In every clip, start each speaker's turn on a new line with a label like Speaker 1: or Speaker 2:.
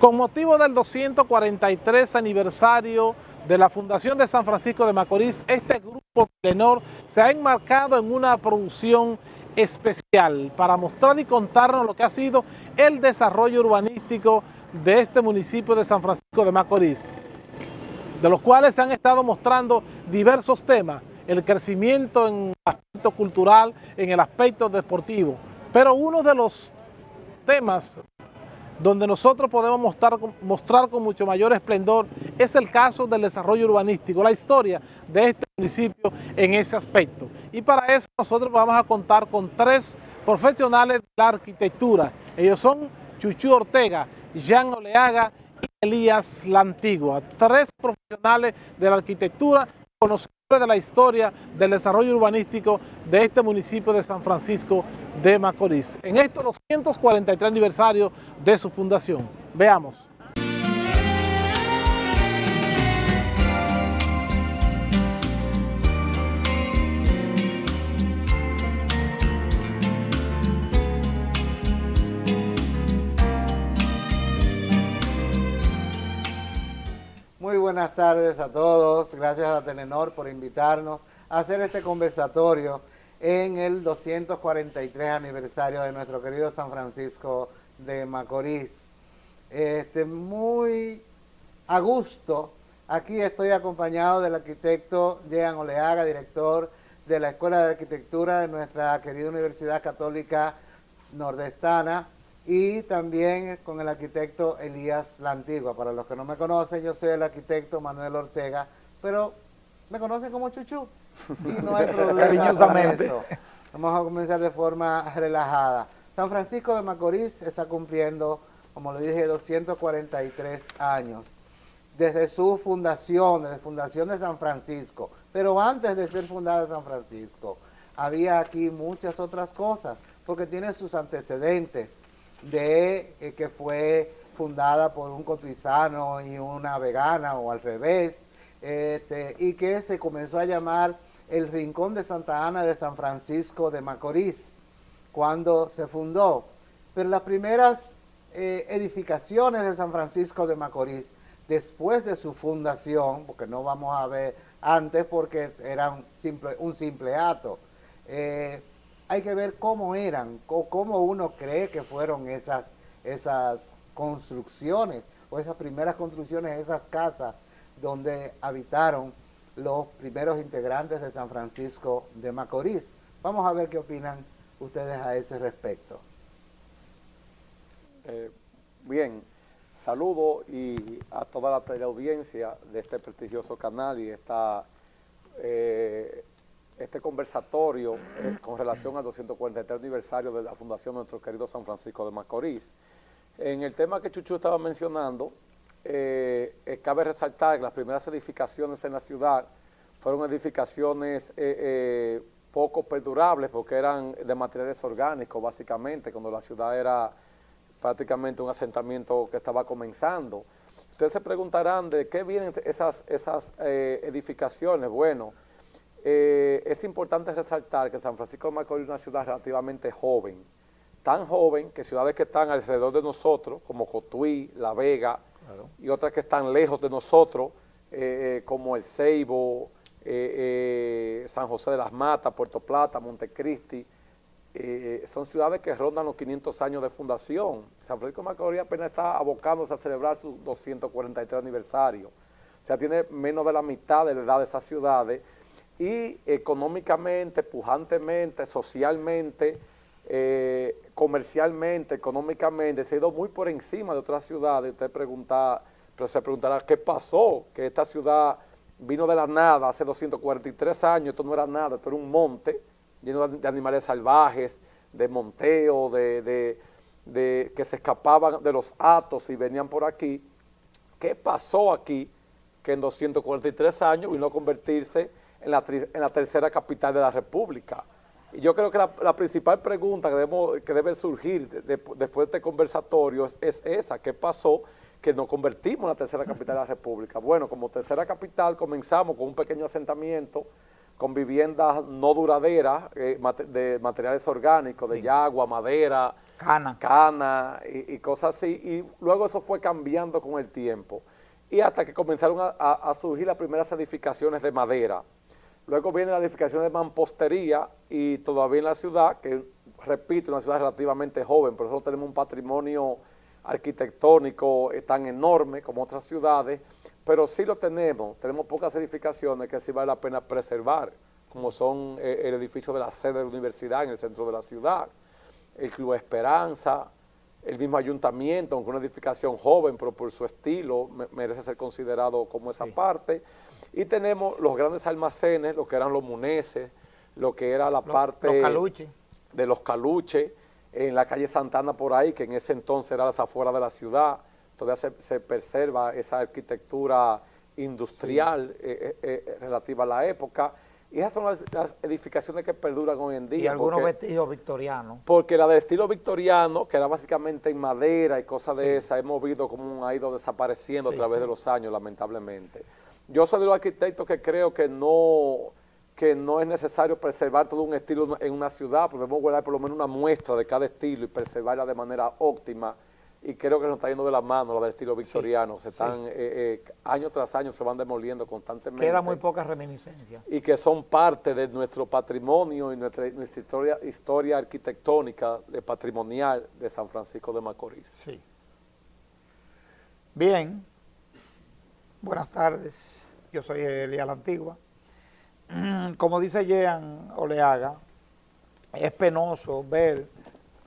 Speaker 1: Con motivo del 243 aniversario de la Fundación de San Francisco de Macorís, este grupo Telenor se ha enmarcado en una producción especial para mostrar y contarnos lo que ha sido el desarrollo urbanístico de este municipio de San Francisco de Macorís, de los cuales se han estado mostrando diversos temas, el crecimiento en el aspecto cultural, en el aspecto deportivo, pero uno de los temas donde nosotros podemos mostrar, mostrar con mucho mayor esplendor es el caso del desarrollo urbanístico, la historia de este municipio en ese aspecto. Y para eso nosotros vamos a contar con tres profesionales de la arquitectura. Ellos son Chuchu Ortega, Jean Oleaga y Elías La Antigua. Tres profesionales de la arquitectura conocedores de la historia del desarrollo urbanístico de este municipio de San Francisco de Macorís. En estos 243 aniversario de su fundación. Veamos.
Speaker 2: Muy buenas tardes a todos, gracias a Telenor por invitarnos a hacer este conversatorio en el 243 aniversario de nuestro querido San Francisco de Macorís. Este, muy a gusto, aquí estoy acompañado del arquitecto Jean Oleaga, director de la Escuela de Arquitectura de nuestra querida Universidad Católica Nordestana, y también con el arquitecto Elías La Antigua. Para los que no me conocen, yo soy el arquitecto Manuel Ortega, pero me conocen como Chuchu y no hay problema con eso. Vamos a comenzar de forma relajada. San Francisco de Macorís está cumpliendo, como le dije, 243 años. Desde su fundación, desde fundación de San Francisco, pero antes de ser fundada San Francisco, había aquí muchas otras cosas, porque tiene sus antecedentes de eh, que fue fundada por un cotrizano y una vegana o al revés, este, y que se comenzó a llamar el Rincón de Santa Ana de San Francisco de Macorís, cuando se fundó. Pero las primeras eh, edificaciones de San Francisco de Macorís, después de su fundación, porque no vamos a ver antes porque era un simple, un simple acto, eh, hay que ver cómo eran, cómo uno cree que fueron esas, esas construcciones, o esas primeras construcciones, esas casas donde habitaron los primeros integrantes de San Francisco de Macorís. Vamos a ver qué opinan ustedes a ese respecto.
Speaker 3: Eh, bien, saludo y a toda la teleaudiencia de este prestigioso canal y esta eh, este conversatorio eh, con relación al 243 aniversario de la fundación de nuestro querido San Francisco de Macorís. En el tema que Chuchu estaba mencionando, eh, eh, cabe resaltar que las primeras edificaciones en la ciudad fueron edificaciones poco perdurables porque eran de materiales orgánicos básicamente, cuando la ciudad era prácticamente un asentamiento que estaba comenzando. Ustedes se preguntarán de qué vienen esas, esas edificaciones. Bueno, eh, es importante resaltar que San Francisco de Macorís es una ciudad relativamente joven, tan joven que ciudades que están alrededor de nosotros, como Cotuí, La Vega, y otras que están lejos de nosotros, eh, eh, como El Ceibo, San José de las Matas, Puerto Plata, Montecristi, son ciudades que rondan los 500 años de fundación. San Francisco de Macorís apenas está abocándose a celebrar su 243 aniversario. O sea, tiene menos de la mitad de la edad de esas ciudades, y económicamente, pujantemente, socialmente, eh, comercialmente, económicamente, se ha ido muy por encima de otras ciudades. Usted pregunta, pero se preguntará, ¿qué pasó? Que esta ciudad vino de la nada hace 243 años, esto no era nada, esto era un monte lleno de animales salvajes, de monteo, de, que se escapaban de los atos y venían por aquí. ¿Qué pasó aquí que en 243 años vino a convertirse en la, tercera capital de la República. Y yo creo que la, principal pregunta que, que debe surgir después de este conversatorio es, esa, ¿qué pasó? que nos convertimos en la tercera capital de la República. Bueno, como tercera capital comenzamos con un pequeño asentamiento, con viviendas no duraderas, eh, de materiales orgánicos, de yagua, madera, cana, cana y, cosas así, y luego eso fue cambiando con el tiempo, y hasta que comenzaron a, surgir las primeras edificaciones de madera, luego viene la edificación de mampostería, y todavía en la ciudad, que repito, una ciudad relativamente joven, por eso tenemos un patrimonio arquitectónico tan enorme como otras ciudades, pero sí lo tenemos, tenemos pocas edificaciones que sí vale la pena preservar, como son eh, el edificio de la sede de la universidad en el centro de la ciudad, el Club Esperanza, el mismo ayuntamiento, aunque una edificación joven, pero por su estilo merece ser considerado como esa parte. Y tenemos los grandes almacenes, lo que eran los muneses, lo que era la parte de los caluches, en la calle Santana por ahí, que en ese entonces era las afueras de la ciudad, todavía se, preserva esa arquitectura industrial eh, eh, eh, relativa a la época, y esas son las, edificaciones que perduran hoy en día.
Speaker 4: Y algunos vestidos victorianos.
Speaker 3: Porque la del estilo victoriano, que era básicamente en madera y cosas de esa, hemos visto cómo ha ido desapareciendo a través de los años, lamentablemente. Yo soy de los arquitectos que creo que no que no es necesario preservar todo un estilo en una ciudad, podemos guardar por lo menos una muestra de cada estilo y preservarla de manera óptima, y creo que nos está yendo de la mano la del estilo victoriano, se están, eh, eh, año tras año se van demoliendo constantemente.
Speaker 4: Queda muy poca reminiscencia.
Speaker 3: Y que son parte de nuestro patrimonio y nuestra, historia, historia arquitectónica de patrimonial de San Francisco de Macorís.
Speaker 4: Sí. Bien, buenas tardes, yo soy Elia La Antigua. Como dice Jean Oleaga, es penoso ver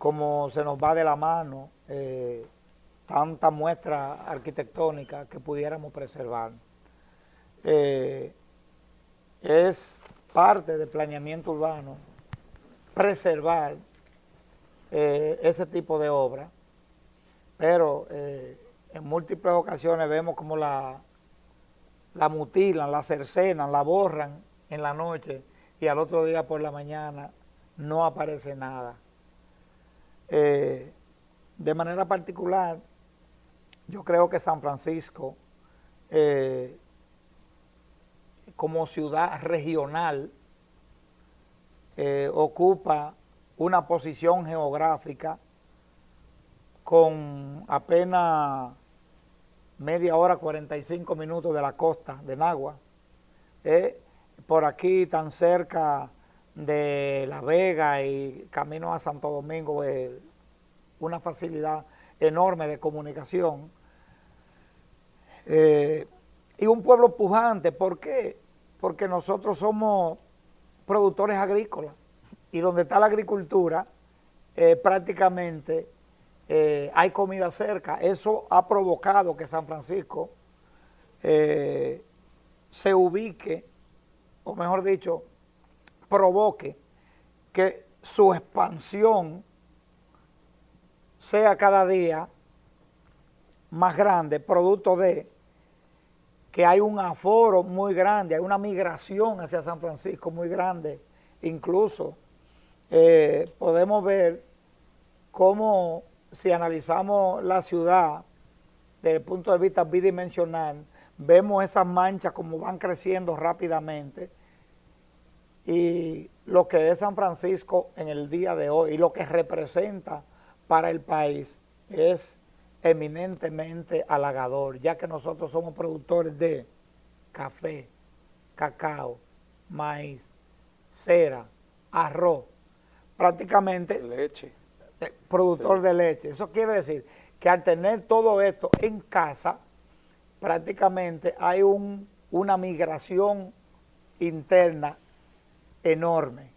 Speaker 4: cómo se nos va de la mano eh, tanta muestra arquitectónica que pudiéramos preservar. Eh, es parte del planeamiento urbano preservar eh, ese tipo de obra, pero en múltiples ocasiones vemos como la, la mutilan, la cercenan, la borran en la noche y al otro día por la mañana no aparece nada. De manera particular, yo creo que San Francisco, eh, como ciudad regional, eh, ocupa una posición geográfica con apenas media hora, 45 minutos de la costa de Nagua. Eh, por aquí, tan cerca de La Vega y camino a Santo Domingo, una facilidad enorme de comunicación. Eh, y un pueblo pujante, ¿por qué? Porque nosotros somos productores agrícolas y donde está la agricultura eh, prácticamente eh, hay comida cerca. Eso ha provocado que San Francisco se ubique, o mejor dicho, provoque que su expansión sea cada día más grande, producto de que hay un aforo muy grande, hay una migración hacia San Francisco muy grande, incluso eh, podemos ver cómo si analizamos la ciudad desde el punto de vista bidimensional, vemos esas manchas como van creciendo rápidamente y lo que es San Francisco en el día de hoy y lo que representa para el país es eminentemente halagador, ya que nosotros somos productores de café, cacao, maíz, cera, arroz, prácticamente
Speaker 3: leche.
Speaker 4: Eh, productor de leche. Eso quiere decir que al tener todo esto en casa, prácticamente hay un, una migración interna enorme.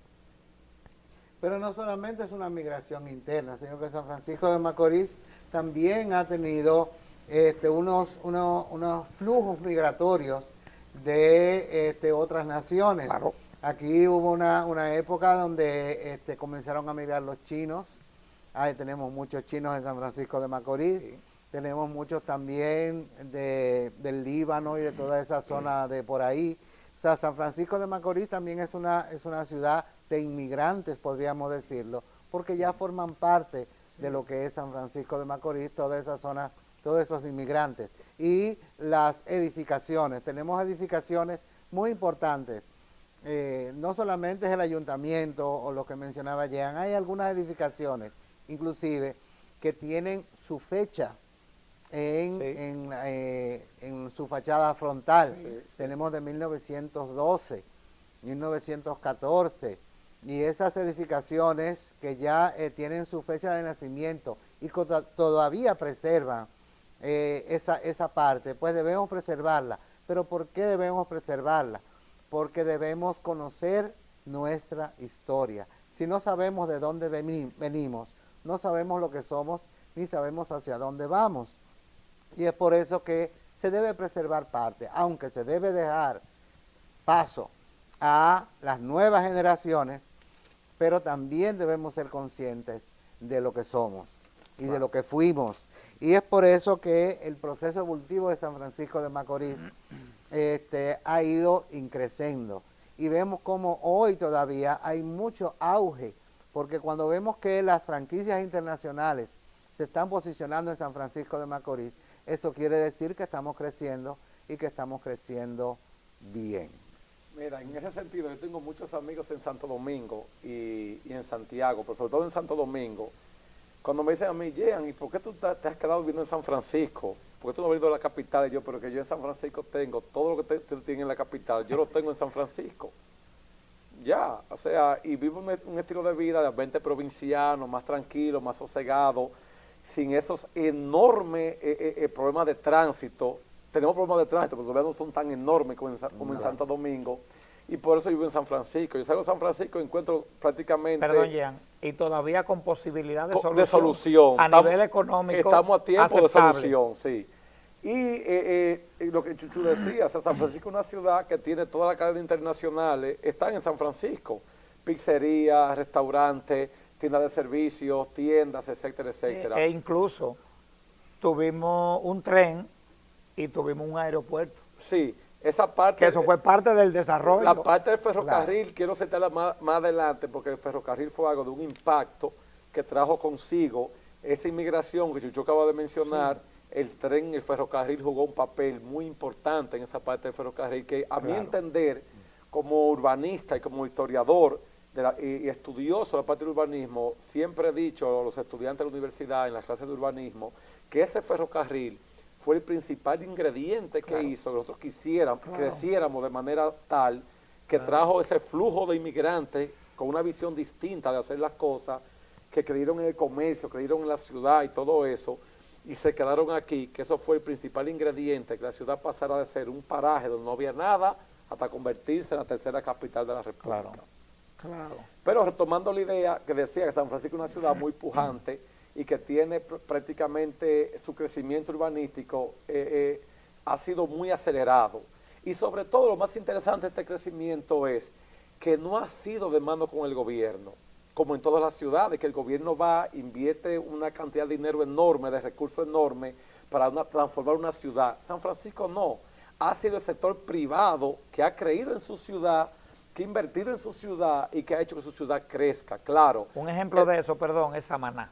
Speaker 2: Pero no solamente es una migración interna, sino que San Francisco de Macorís también ha tenido este, unos, unos, flujos migratorios de este, otras naciones. Aquí hubo una, época donde este, comenzaron a migrar los chinos. Ahí tenemos muchos chinos en San Francisco de Macorís. Tenemos muchos también de, del Líbano y de toda esa zona de por ahí. O sea, San Francisco de Macorís también es una, es una ciudad de inmigrantes, podríamos decirlo, porque ya forman parte de lo que es San Francisco de Macorís, toda esa zona, todos esos inmigrantes. Y las edificaciones, tenemos edificaciones muy importantes, eh, no solamente es el ayuntamiento o lo que mencionaba Jean, hay algunas edificaciones inclusive, que tienen su fecha en,
Speaker 4: Sí.
Speaker 2: en, eh, en su fachada frontal.
Speaker 3: Sí.
Speaker 2: Tenemos de 1912, 1914, y esas edificaciones que ya eh, tienen su fecha de nacimiento y todavía preservan eh, esa, esa parte, pues debemos preservarla. ¿Pero por qué debemos preservarla? Porque debemos conocer nuestra historia. Si no sabemos de dónde veni- venimos, no sabemos lo que somos, ni sabemos hacia dónde vamos. Y es por eso que se debe preservar parte, aunque se debe dejar paso a las nuevas generaciones, pero también debemos ser conscientes de lo que somos y de lo que fuimos. Y es por eso que el proceso evolutivo de San Francisco de Macorís este, ha ido increciendo. Y vemos como hoy todavía hay mucho auge, porque cuando vemos que las franquicias internacionales se están posicionando en San Francisco de Macorís, eso quiere decir que estamos creciendo y que estamos creciendo bien.
Speaker 3: Mira, en ese sentido, yo tengo muchos amigos en Santo Domingo y, y en Santiago, pero sobre todo en Santo Domingo. Cuando me dicen a mí, Jean, ¿y por qué tú te has quedado viviendo en San Francisco? ¿Por qué tú no has venido a la capital? Y yo, pero que yo en San Francisco tengo todo lo que tú tienes en la capital, yo lo tengo en San Francisco. Ya, o sea, y vivo un, un estilo de vida de 20 provinciano, más tranquilo, más sosegado, sin esos enormes eh, eh, eh, problemas de tránsito. Tenemos problemas de tránsito, pero todavía no son tan enormes como en, como en Santo Domingo. Y por eso vivo en San Francisco. Yo salgo de San Francisco y encuentro prácticamente...
Speaker 4: Perdón, Jean, y todavía con posibilidad de solución.
Speaker 3: de solución.
Speaker 4: A
Speaker 3: Estamos-
Speaker 4: nivel económico.
Speaker 3: Estamos a tiempo
Speaker 4: aceptable.
Speaker 3: de solución, sí. Y eh, eh, lo que Chuchu decía, o sea, San Francisco es una ciudad que tiene toda la cadena internacionales, están en San Francisco. Pizzerías, restaurantes, tiendas de servicios, tiendas, etcétera, etcétera.
Speaker 4: E incluso tuvimos un tren y tuvimos un aeropuerto.
Speaker 3: sí, esa parte...
Speaker 4: Que eso fue parte del desarrollo.
Speaker 3: La parte del ferrocarril, quiero citarla más, más adelante, porque el ferrocarril fue algo de un impacto que trajo consigo esa inmigración que Chucho acaba de mencionar. El tren, el ferrocarril jugó un papel muy importante en esa parte del ferrocarril, que a mi entender, como urbanista y como historiador de la- y, y estudioso de la parte del urbanismo, siempre he dicho a los estudiantes de la universidad en las clases de urbanismo que ese ferrocarril fue el principal ingrediente que hizo que nosotros quisiéramos, creciéramos de manera tal que trajo ese flujo de inmigrantes con una visión distinta de hacer las cosas, que creyeron en el comercio, creyeron en la ciudad y todo eso, y se quedaron aquí, que eso fue el principal ingrediente, que la ciudad pasara de ser un paraje donde no había nada hasta convertirse en la tercera capital de la República.
Speaker 4: Claro.
Speaker 3: Pero retomando la idea que decía que San Francisco es una ciudad muy pujante y que tiene pr- prácticamente su crecimiento urbanístico eh, eh, ha sido muy acelerado. Y sobre todo lo más interesante de este crecimiento es que no ha sido de mano con el gobierno, como en todas las ciudades, que el gobierno va, invierte una cantidad de dinero enorme, de recursos enormes para transformar una ciudad. San Francisco no, ha sido el sector privado que ha creído en su ciudad, que ha invertido en su ciudad y que ha hecho que su ciudad crezca, claro.
Speaker 4: Un ejemplo
Speaker 3: Eh,
Speaker 4: de eso, perdón, es Samaná.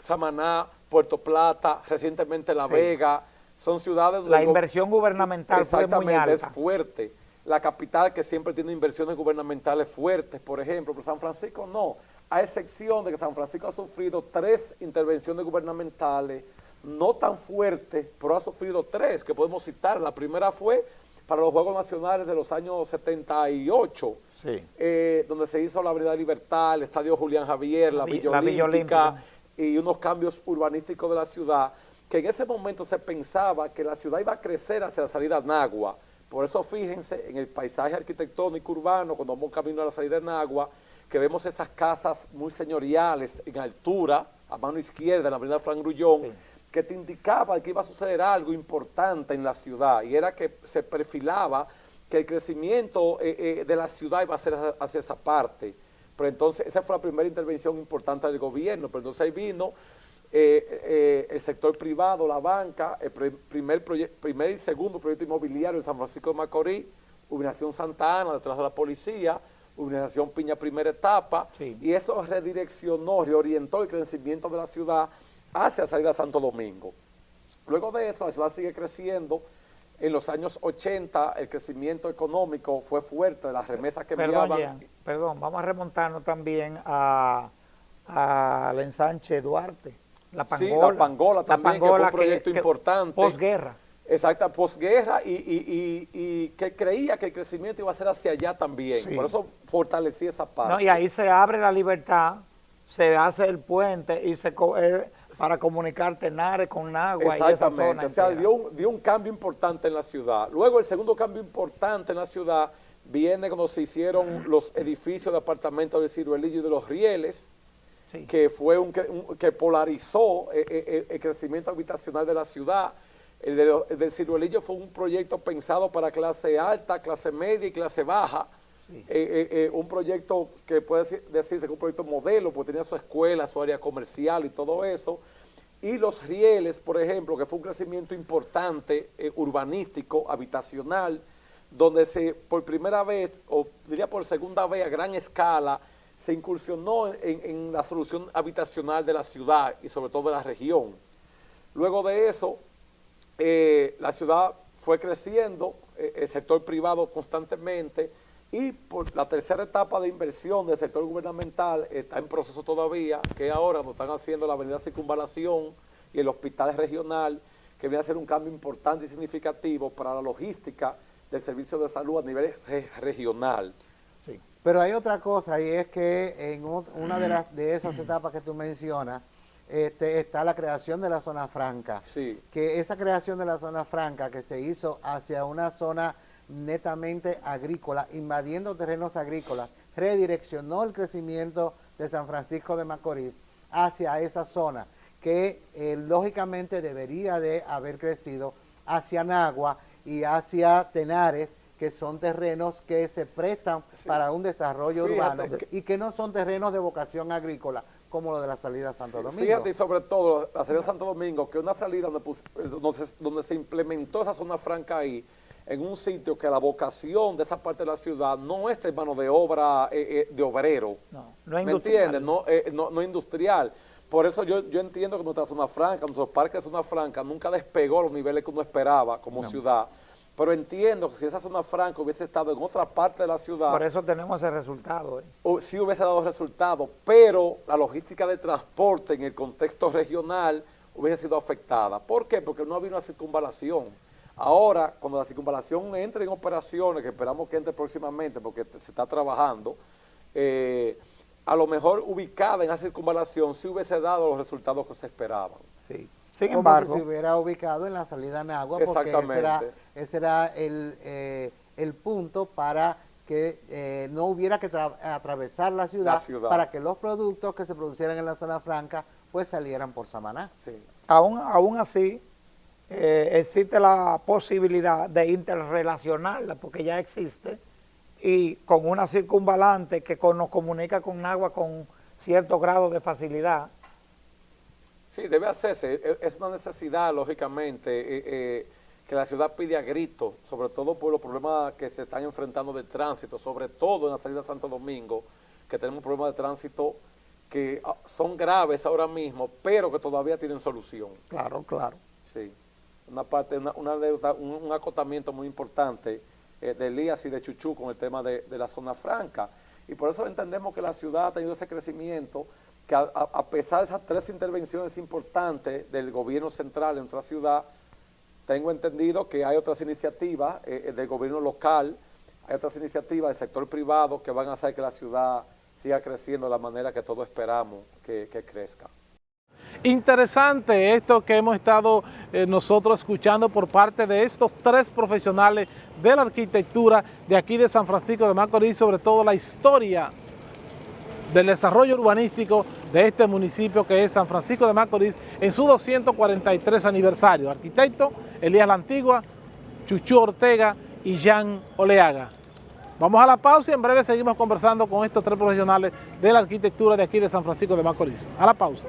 Speaker 3: Samaná, Puerto Plata, recientemente La
Speaker 4: Sí.
Speaker 3: Vega, son ciudades donde
Speaker 4: La inversión gubernamental fue muy
Speaker 3: Exactamente, es
Speaker 4: alta.
Speaker 3: fuerte. La capital que siempre tiene inversiones gubernamentales fuertes, por ejemplo, pero San Francisco no, a excepción de que San Francisco ha sufrido tres intervenciones gubernamentales, no tan fuertes, pero ha sufrido tres que podemos citar. La primera fue para los Juegos Nacionales de los años 78,
Speaker 4: Sí.
Speaker 3: eh, donde se hizo la Avenida Libertad, el Estadio Julián Javier, la
Speaker 4: Vi-
Speaker 3: Villa
Speaker 4: la Villa
Speaker 3: Olímpica,
Speaker 4: Olímpica.
Speaker 3: y unos cambios urbanísticos de la ciudad, que en ese momento se pensaba que la ciudad iba a crecer hacia la salida de Nagua. Por eso fíjense en el paisaje arquitectónico urbano, cuando vamos camino a la salida de Nagua, que vemos esas casas muy señoriales en altura, a mano izquierda, en la avenida Fran Grullón,
Speaker 4: Sí.
Speaker 3: Que te indicaba que iba a suceder algo importante en la ciudad, y era que se perfilaba que el crecimiento eh, eh, de la ciudad iba a ser hacia- hacia esa parte. Pero entonces, esa fue la primera intervención importante del gobierno, pero entonces ahí vino eh, el sector privado, la banca, el pri- primer, primer y segundo proyecto inmobiliario en San Francisco de Macorís, Urbanización Santa Ana, detrás de la policía, Urbanización Piña primera etapa,
Speaker 4: Sí.
Speaker 3: y eso redireccionó, reorientó el crecimiento de la ciudad hacia la salida a Santo Domingo. Luego de eso, la ciudad sigue creciendo. En los años 80, el crecimiento económico fue fuerte, las remesas que
Speaker 4: Perdón,
Speaker 3: enviaban.
Speaker 4: Jean, perdón, vamos a remontarnos también a, al ensanche Duarte. La
Speaker 3: Sí,
Speaker 4: Pangola.
Speaker 3: la Pangola también, que fue un proyecto importante.
Speaker 4: Posguerra.
Speaker 3: Exacta, posguerra y, y, y, y que creía que el crecimiento iba a ser hacia allá también.
Speaker 4: Sí.
Speaker 3: Por eso fortalecí esa parte.
Speaker 4: No, y ahí se abre la libertad, se hace el puente y se eh, para comunicar Tenares con Nagua y esa
Speaker 3: Exactamente,
Speaker 4: zona.
Speaker 3: o sea, dio un, dio un cambio importante en la ciudad. Luego el segundo cambio importante en la ciudad viene cuando se hicieron los edificios de apartamentos del Ciruelillo y de los Rieles,
Speaker 4: Sí.
Speaker 3: que fue un, que polarizó eh, eh, eh, el crecimiento habitacional de la ciudad. De el del Ciruelillo fue un proyecto pensado para clase alta, clase media y clase baja. Eh, eh, eh, un proyecto que puede decir- decirse que es un proyecto modelo, porque tenía su escuela, su área comercial y todo eso. Y los rieles, por ejemplo, que fue un crecimiento importante, urbanístico, habitacional, donde se por primera vez, o diría por segunda vez a gran escala, se incursionó en, la solución habitacional de la ciudad y sobre todo de la región. Luego de eso, la ciudad fue creciendo, el sector privado constantemente, y por la tercera etapa de inversión del sector gubernamental está en proceso todavía, que ahora nos están haciendo la avenida Circunvalación y el hospital regional, que viene a ser un cambio importante y significativo para la logística del servicio de salud a nivel re- regional.
Speaker 4: Sí.
Speaker 2: Pero hay otra cosa y es que en un- una de, las, de esas etapas que tú mencionas este, está la creación de la zona franca.
Speaker 3: Sí.
Speaker 2: Que esa creación de la zona franca que se hizo hacia una zona netamente agrícola, invadiendo terrenos agrícolas, redireccionó el crecimiento de San Francisco de Macorís hacia esa zona que eh, lógicamente debería de haber crecido hacia Nagua y hacia Tenares, que son terrenos que se prestan para un desarrollo
Speaker 3: Fíjate
Speaker 2: urbano
Speaker 3: que-
Speaker 2: y que no son terrenos de vocación agrícola, como lo de la salida a Santo Domingo.
Speaker 3: Fíjate, y sobre todo, la salida de Santo Domingo, que una salida donde, eh, donde, se, donde se implementó esa zona franca ahí, en un sitio que la vocación de esa parte de la ciudad no es de mano de obra eh, eh, de obrero.
Speaker 4: No, no es
Speaker 3: ¿Me
Speaker 4: industrial.
Speaker 3: entiendes? No, eh, no, no industrial. Por eso yo, yo entiendo que nuestra zona franca, nuestro parque de zona franca nunca despegó los niveles que uno esperaba como ciudad. Pero entiendo que si esa zona franca hubiese estado en otra parte de la ciudad,
Speaker 4: Por eso tenemos ese resultado. eh.
Speaker 3: o sí hubiese dado resultados, pero la logística de transporte en el contexto regional hubiese sido afectada. ¿Por qué? Porque no había una circunvalación. Ahora, cuando la circunvalación entre en operaciones, que esperamos que entre próximamente porque se está trabajando, eh, a lo mejor ubicada en esa circunvalación sí hubiese dado los resultados que se esperaban.
Speaker 4: Sí. Sin
Speaker 2: como
Speaker 4: embargo,
Speaker 2: si se hubiera ubicado en la salida a Nagua, porque ese era,
Speaker 3: Exactamente.
Speaker 2: ese era el, eh, el punto para que eh, no hubiera que tra- atravesar la ciudad,
Speaker 3: La ciudad.
Speaker 2: para que los productos que se producieran en la zona franca pues salieran por Samaná.
Speaker 3: Sí.
Speaker 4: aún, aún así, eh, existe la posibilidad de interrelacionarla, porque ya existe, y con una circunvalante que con- nos comunica con agua con cierto grado de facilidad.
Speaker 3: Sí, debe hacerse. E- Es una necesidad, lógicamente, eh, eh, que la ciudad pide a gritos, sobre todo por los problemas que se están enfrentando de tránsito, sobre todo en la salida de Santo Domingo, que tenemos problemas de tránsito que ah, son graves ahora mismo, pero que todavía tienen solución.
Speaker 4: Claro, claro.
Speaker 3: Sí. Una parte, una, deuda- un, acotamiento muy importante eh, de Elías y de Chuchú con el tema de, de la zona franca. Y por eso entendemos que la ciudad ha tenido ese crecimiento, que a, pesar de esas tres intervenciones importantes del gobierno central en nuestra ciudad, tengo entendido que hay otras iniciativas eh, eh, del gobierno local, hay otras iniciativas del sector privado que van a hacer que la ciudad siga creciendo de la manera que todos esperamos que crezca.
Speaker 1: Interesante esto que hemos estado eh, nosotros escuchando por parte de estos tres profesionales de la arquitectura de aquí de San Francisco de Macorís, sobre todo la historia del desarrollo urbanístico de este municipio que es San Francisco de Macorís en su 243 aniversario. Arquitecto Elías La Antigua, Chuchu Ortega y Jan Oleaga. Vamos a la pausa y en breve seguimos conversando con estos tres profesionales de la arquitectura de aquí de San Francisco de Macorís. A la pausa.